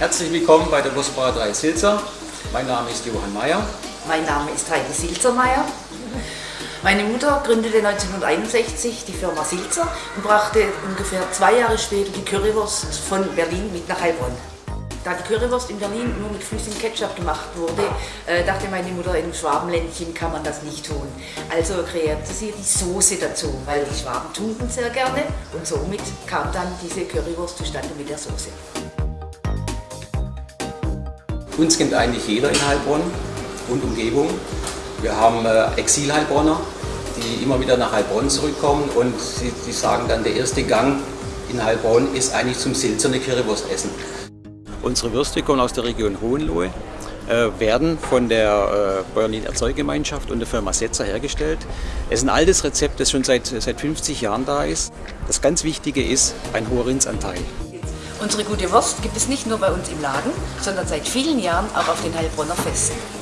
Herzlich willkommen bei der Wurstbraterei Silzer. Mein Name ist Johann Mayer. Mein Name ist Heidi Silzermeier. Meine Mutter gründete 1961 die Firma Silzer und brachte ungefähr zwei Jahre später die Currywurst von Berlin mit nach Heilbronn. Da die Currywurst in Berlin nur mit flüssigem Ketchup gemacht wurde, äh, dachte meine Mutter, im Schwabenländchen kann man das nicht tun. Also kreierte sie die Soße dazu, weil die Schwaben tunken sehr gerne und somit kam dann diese Currywurst zustande mit der Soße. Uns kennt eigentlich jeder in Heilbronn und Umgebung. Wir haben äh, Exil-Heilbronner, die immer wieder nach Heilbronn zurückkommen und sie, sie sagen dann, der erste Gang in Heilbronn ist eigentlich zum Silzer eine Currywurst essen. Unsere Würste kommen aus der Region Hohenlohe, äh, werden von der äh, Bäuerlichen Erzeugemeinschaft und der Firma Setzer hergestellt. Es ist ein altes Rezept, das schon seit, seit 50 Jahren da ist. Das ganz Wichtige ist ein hoher Rindsanteil. Unsere gute Wurst gibt es nicht nur bei uns im Laden, sondern seit vielen Jahren auch auf den Heilbronner Festen.